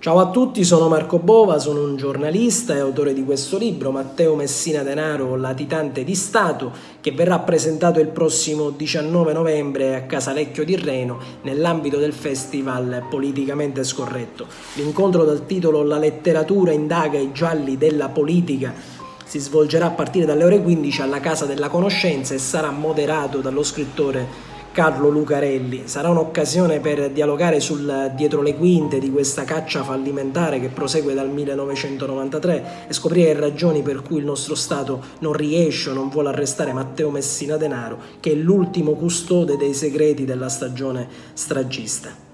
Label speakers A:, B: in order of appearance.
A: Ciao a tutti, sono Marco Bova, sono un giornalista e autore di questo libro, Matteo Messina Denaro, latitante di Stato, che verrà presentato il prossimo 19 novembre a Casalecchio di Reno nell'ambito del festival Politicamente Scorretto. L'incontro dal titolo La letteratura indaga i gialli della politica si svolgerà a partire dalle ore 15 alla Casa della Conoscenza e sarà moderato dallo scrittore Carlo Lucarelli. Sarà un'occasione per dialogare sul dietro le quinte di questa caccia fallimentare che prosegue dal 1993 e scoprire le ragioni per cui il nostro Stato non riesce o non vuole arrestare Matteo Messina Denaro, che è l'ultimo custode dei segreti della stagione stragista.